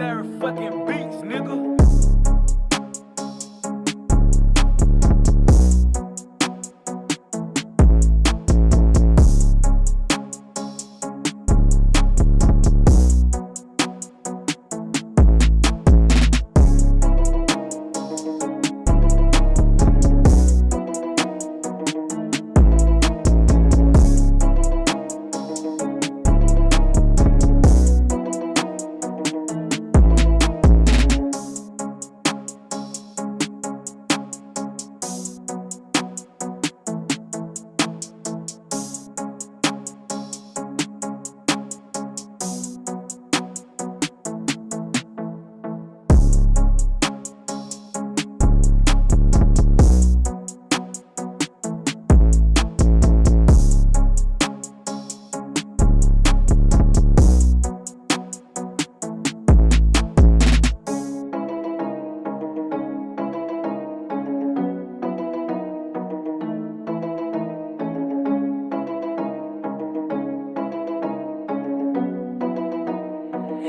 Larry fucking beats, nigga.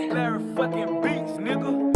Larry fucking beats, nigga.